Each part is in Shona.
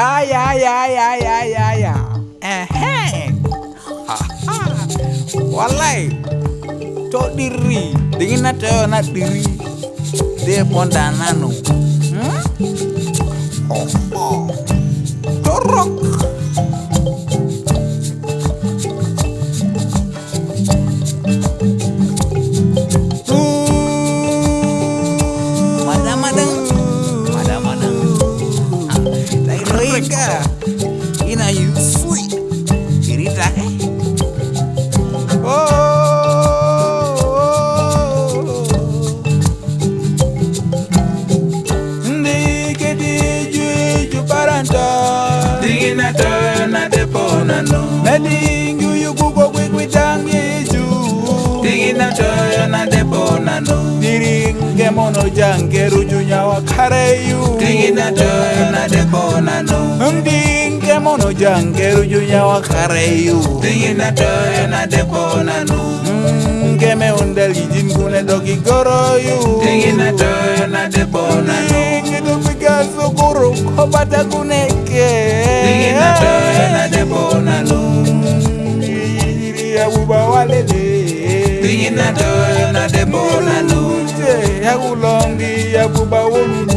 Ah, yeah, yeah, yeah, yeah, yeah, yeah. Eh, hey. Walai. Tok diri. Dengan ada anak diri. Dia pondanano. Hmm? You know, you sweet. it right? oh. oh, oh. na you you gugo quick with tang yeju Tingina choyo na depo na no Diring jang keru junya wakare you Tingina choyo mono jangeru junya wakareyu dingina toyo nadekonanu mm, ngeme undelijin kune dogi goroyu dingina toyo nadekonanu ngidumiga sukuru kobata kuneke dingina toyo nadekonanu ngiyiri abuba walele dingina toyo nadekonanu ye yakulongi abuba wulu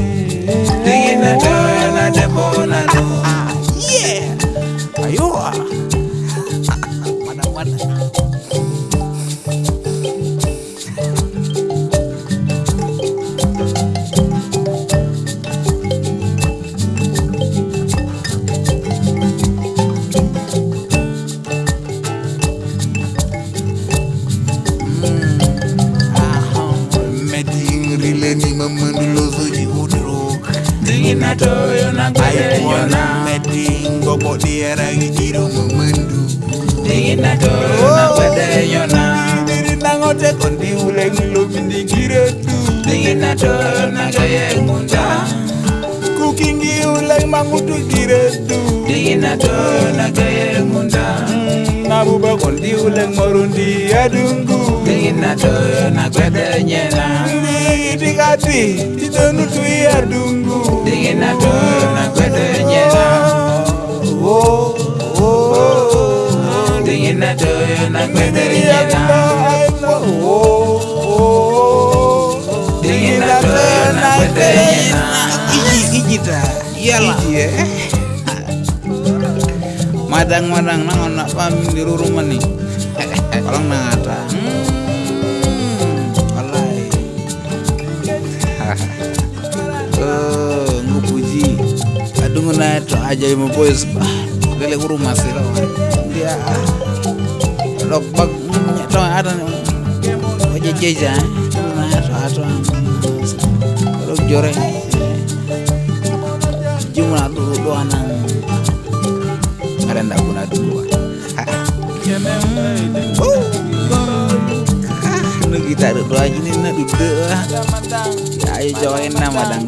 na toyo na kweyona metingo podiera gichiro mumwendu Ningina toyo na kweyona Nangote kondi ule ngilo mindigire tu Ningina toyo na kweyona Kukingi ule mangutu gire tu Ningina toyo na kweyona Nabuba kondi ule morundi adung. inachoyo na kwedenyena itikati titonu tuia dungu tiginatoyo na kwedenyena tiginatoyo na kwedenyena tiginatoyo na iji ijita iyalah. madang-madang nangon nak pam di rumah nih kalau nang ngokuji adungu na eto aja imo boys ba lele kuru masira wa dia lok bag to ada ni oje jeja na eto ato lok jore jumu na dulu doa na ada nda guna dulu Oh! kita lagi join namadang